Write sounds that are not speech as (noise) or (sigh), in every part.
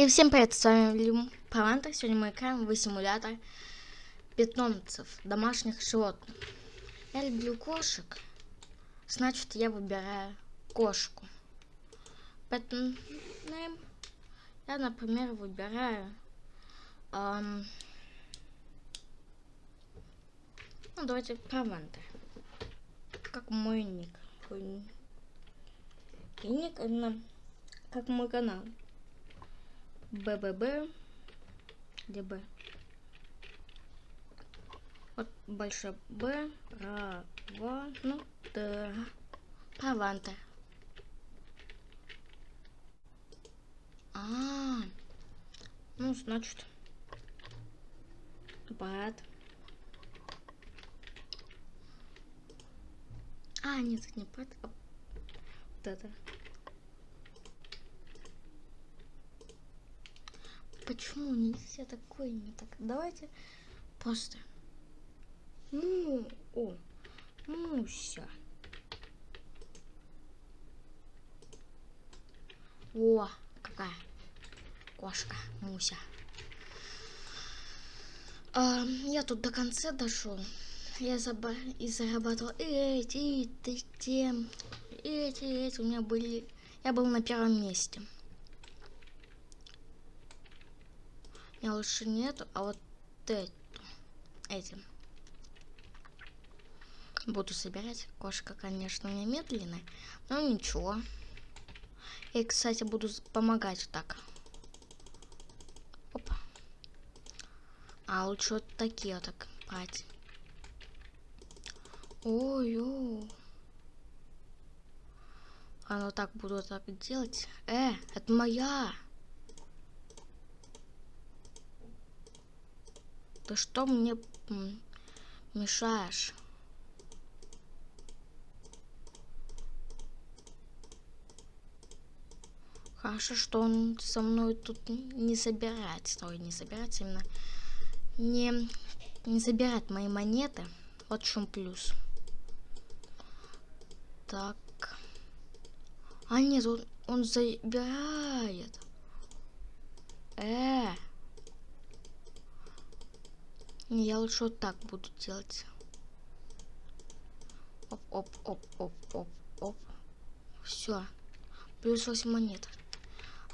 И всем привет, с вами Люм Паванта. Сегодня мы играем в симулятор питомцев, домашних животных. Я люблю кошек, значит я выбираю кошку. Поэтому я, например, выбираю... Эм, ну, давайте Паванта. Как мой ник. И ник, как мой канал. БББ. Где Б? Вот большое Б. Права. Ну, да. Праванта. А, -а, а, ну, значит, бат. А, нет, не бат, а вот это. Почему нельзя такой не так? Давайте просто. Ну, о, Муся. О, какая кошка, Муся. А, я тут до конца дошел. Я заба и зарабатывал эти, эти, эти, эти. У меня были... Я был на первом месте. Меня лучше нету, а вот эту, этим буду собирать. Кошка, конечно, у меня медленная, но ничего. И, кстати, буду помогать так. Опа. А лучше вот такие вот так брать. Ой-ой. А ну так буду так делать. Э, это моя. Ты что мне мешаешь? Хорошо, что он со мной тут не собирается. Ой, не собирается именно. Не, не забирает мои монеты. Вот в чем плюс. Так. А нет, он, он забирает. Э. Я лучше вот так буду делать. Оп, оп, оп, оп, оп, оп. Все. Плюс 8 монет.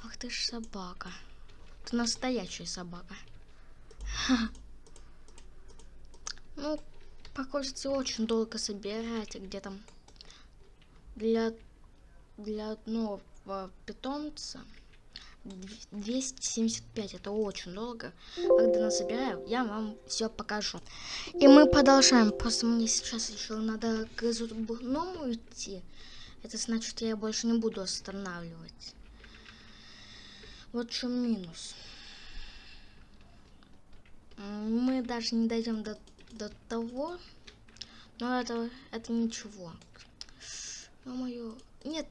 Ах ты ж собака. Ты настоящая собака. (laughs) Ну, приходится очень долго собирать, где там для, для одного питомца 275, это очень долго. Когда насобираю, я вам все покажу. И мы продолжаем. Просто мне сейчас еще надо к зубному идти. Это значит, я больше не буду останавливать. Вот в чем минус. Мы даже не дойдем до, до того. Но это, это ничего. Ё-моё. Нет,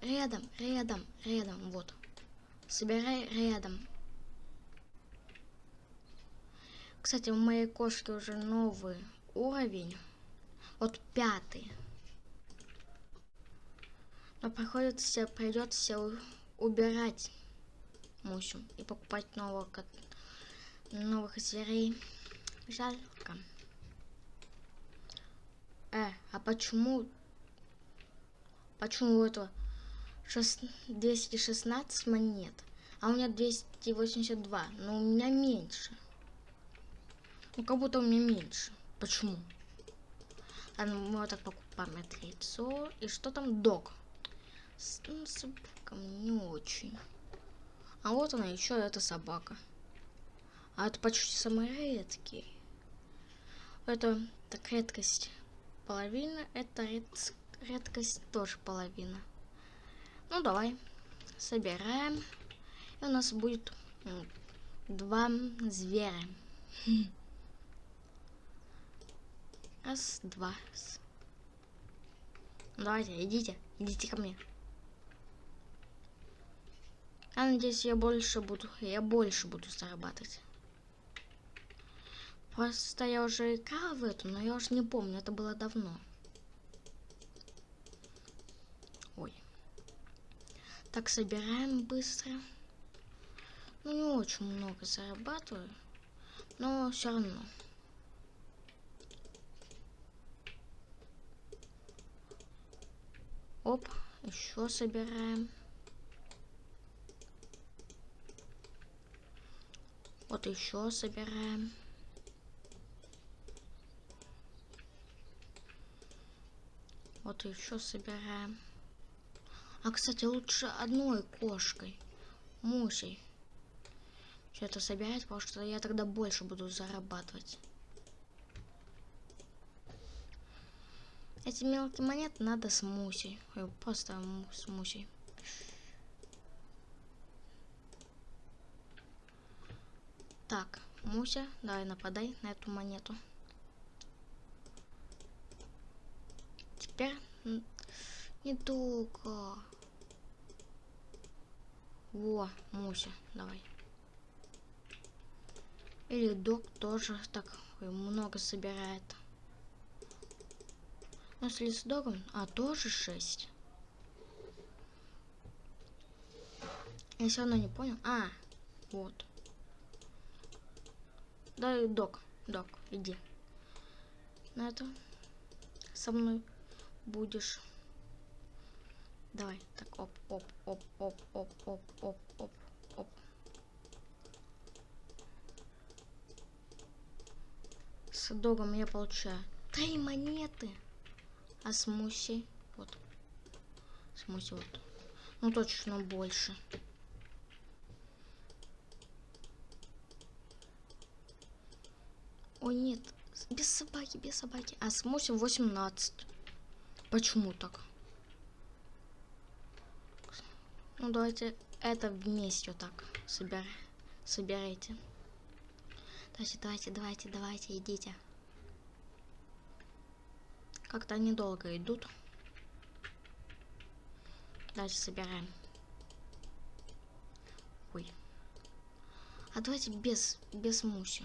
рядом, рядом, рядом, вот. Собирай рядом. Кстати, у моей кошки уже новый уровень. Вот пятый. Но приходится, придется убирать Мусю и покупать новых, новых зверей. Жалко. Э, а почему... Почему у этого 216 монет. А у меня 282. Но у меня меньше. Ну, как будто у меня меньше. Почему? Ладно, мы вот так покупаем это яйцо. И что там? Дог. С, ну, собаком не очень. А вот она еще, эта собака. А это почти самый редкий. Это так редкость половина, это ред, редкость тоже половина. Ну, давай. Собираем. И у нас будет два зверя. (laughs) Раз, два. Давайте, идите. Идите ко мне. Я надеюсь, я больше буду, я больше буду зарабатывать. Просто я уже играл в эту, но я уже не помню, это было давно. Так, собираем быстро. очень много зарабатываю, но все равно. Оп, еще собираем. Вот еще собираем. Вот еще собираем. А, кстати, лучше одной кошкой. Мусей. Это собирать, потому что я тогда больше буду зарабатывать. Эти мелкие монеты надо с мусей. Просто с мусей. Так, Муся, давай нападай на эту монету. Теперь недолго. Во, Муся, давай. Или док тоже так много собирает. Но с лесдогом, а тоже 6. Я все равно не понял. А, вот. Да, док, док, иди. На это со мной будешь. Давай, так, оп, оп, оп, оп, оп, оп, оп, оп, оп. С догом я получаю три монеты. А с Мусей, вот. С Мусей вот. Ну, точно больше. О, нет. Без собаки, без собаки. А с Муси 18. Почему так? Ну, давайте это вместе вот так собер... собирайте. Давайте, давайте, давайте, давайте, идите. Как-то они долго идут. Давайте собираем. Ой. А давайте без, без муси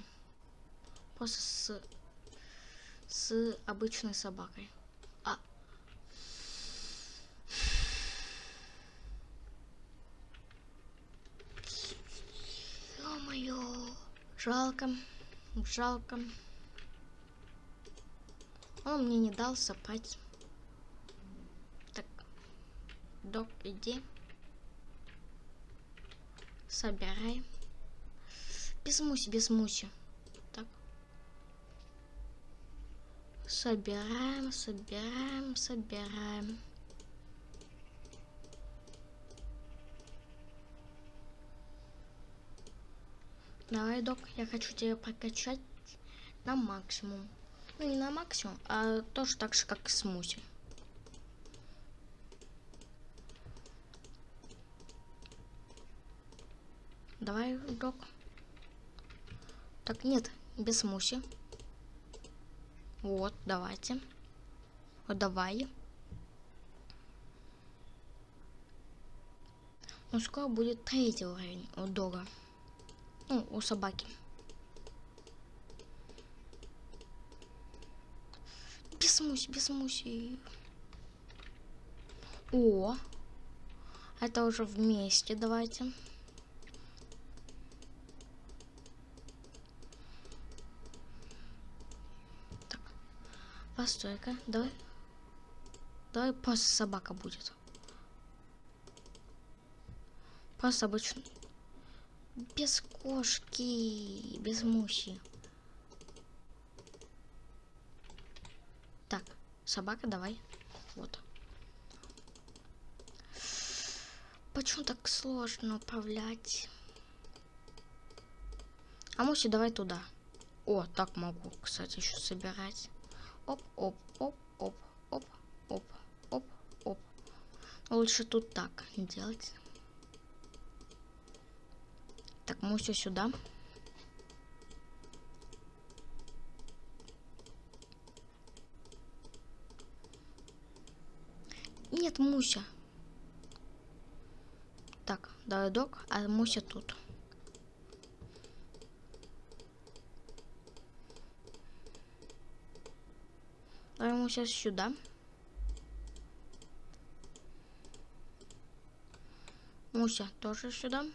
просто с, с обычной собакой. А. Ё-моё. Жалко. Жалко. Он мне не дал сопать. Так. Док, иди. Собирай. Без муси, без муси. Собираем, собираем, собираем. Давай, док, я хочу тебя прокачать на максимум. Ну, не на максимум, а тоже так же, как смузи. Давай, док. Так, нет, без смуси. Вот, давайте. Вот, давай. Ну, скоро будет третий уровень у дога. Ну, у собаки. Без муси, без муси. О, это уже вместе, давайте. Постой-ка, давай. Давай просто собака будет. Просто обычно. Без кошки, без мухи. Так, собака, давай. Вот. Почему так сложно управлять? А Муси, давай туда. О, так могу, кстати, еще собирать. Оп, оп, оп, оп, оп, оп, оп, оп. Лучше тут так делать. Муся сюда. Нет, Муся. Так, давай док, а Муся тут. Ставим сейчас сюда. Муся тоже сюда.